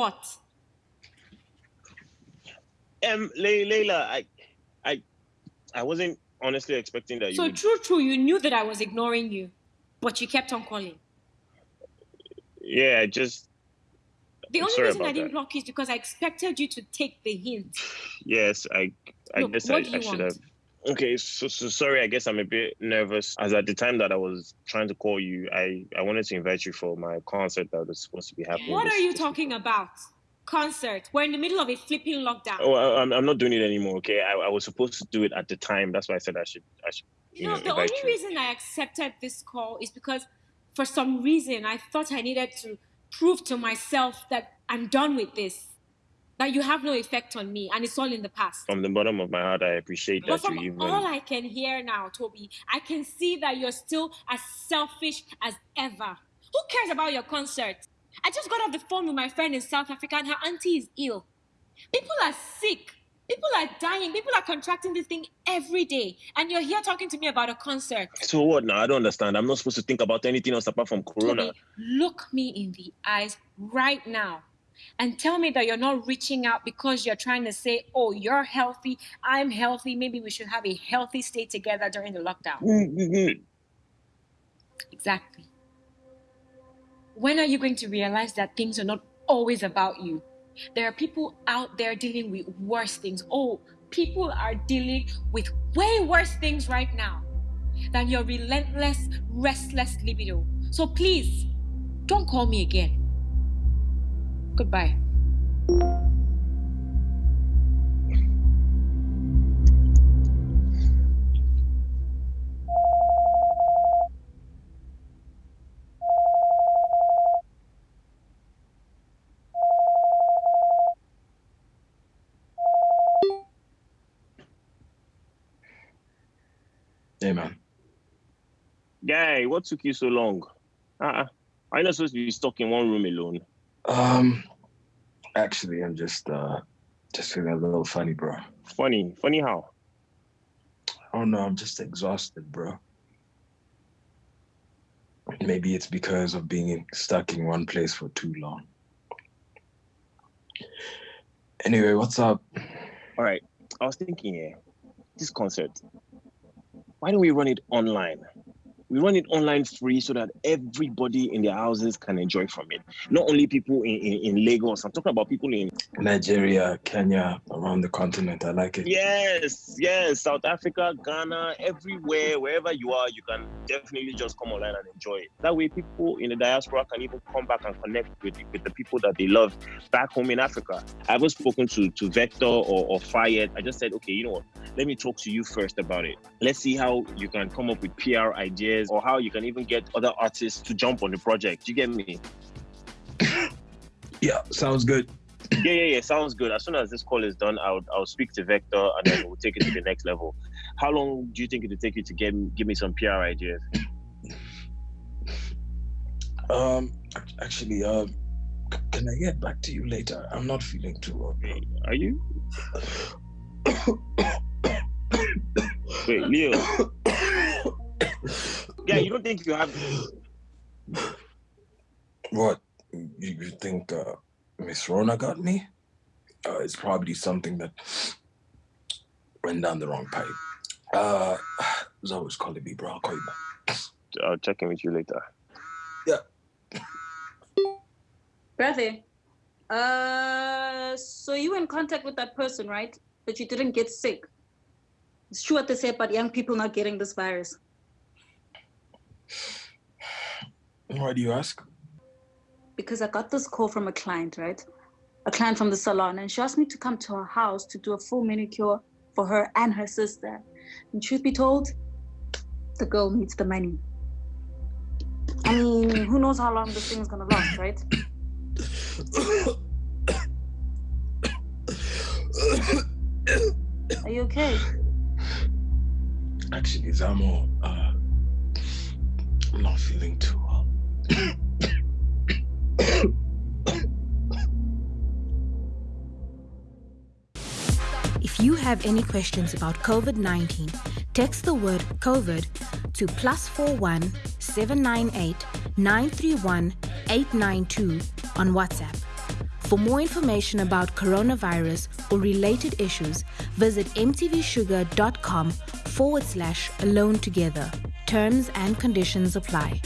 What? Um, Le- Layla, I, I, I wasn't honestly expecting that you. So would... true, true. You knew that I was ignoring you, but you kept on calling. Yeah, I just. The I'm only reason I didn't that. block you is because I expected you to take the hint. Yes, I. I Look, guess what I, do you I should want? have. Okay, so, so sorry. I guess I'm a bit nervous. As at the time that I was trying to call you, I I wanted to invite you for my concert that was supposed to be happening. What this- are you talking about? Concert. We're in the middle of a flipping lockdown. Oh, I, I'm, I'm not doing it anymore. Okay, I, I was supposed to do it at the time. That's why I said I should. I should. You know, you know, the only you. reason I accepted this call is because for some reason I thought I needed to prove to myself that I'm done with this. That you have no effect on me and it's all in the past. From the bottom of my heart, I appreciate But that from you even. all I can hear now, Toby, I can see that you're still as selfish as ever. Who cares about your concert? I just got off the phone with my friend in South Africa and her auntie is ill. People are sick. People are dying. People are contracting this thing every day. And you're here talking to me about a concert. So what now? I don't understand. I'm not supposed to think about anything else apart from Corona. Toby, look me in the eyes right now and tell me that you're not reaching out because you're trying to say, oh, you're healthy, I'm healthy, maybe we should have a healthy stay together during the lockdown. Mm-hmm. Exactly. When are you going to realize that things are not always about you? There are people out there dealing with worse things. Oh, people are dealing with way worse things right now than your relentless, restless libido. So please, don't call me again. Goodbye. Hey, man. Guy, what took you so long? Uh-uh. Are you not supposed to be stuck in one room alone? Um, actually, I'm just uh, just feeling a little funny, bro. Funny. Funny how? I don't know. I'm just exhausted, bro. Maybe it's because of being stuck in one place for too long. Anyway, what's up? All right. I was thinking, yeah, this concert, why don't we run it online? We run it online free so that everybody in their houses can enjoy from it. Not only people in, in, in Lagos, I'm talking about people in Nigeria, Kenya, around the continent. I like it. Yes, yes, South Africa, Ghana, everywhere, wherever you are, you can definitely just come online and enjoy it. That way, people in the diaspora can even come back and connect with, with the people that they love back home in Africa. I haven't spoken to, to Vector or, or Fayed. I just said, okay, you know what? Let me talk to you first about it. Let's see how you can come up with PR ideas or how you can even get other artists to jump on the project. Do you get me? Yeah, sounds good. yeah, yeah, yeah. Sounds good. As soon as this call is done, I'll I'll speak to Vector and then we'll take it to the next level. How long do you think it'll take you to get give me some PR ideas? Um, actually, um, c- can I get back to you later? I'm not feeling too well. Are you? Wait, Neil. Yeah, you don't think you have? What? You, you think uh, Miss Rona got me? Uh, it's probably something that went down the wrong pipe. Uh, Zoe's calling me, bro. I'll call you back. I'll check in with you later. Yeah. Brother, uh, so you were in contact with that person, right? But you didn't get sick. It's true what they say about young people not getting this virus. Why do you ask? Because I got this call from a client, right? A client from the salon, and she asked me to come to her house to do a full manicure for her and her sister. And truth be told, the girl needs the money. I mean, who knows how long this thing's gonna last, right? Are you okay? Actually, Zamo, uh, I'm not feeling too well. If you have any questions about COVID 19, text the word COVID to plus 41 798 931 892 on WhatsApp. For more information about coronavirus or related issues, visit mtvshuga.com forward slash alone together. Terms and conditions apply.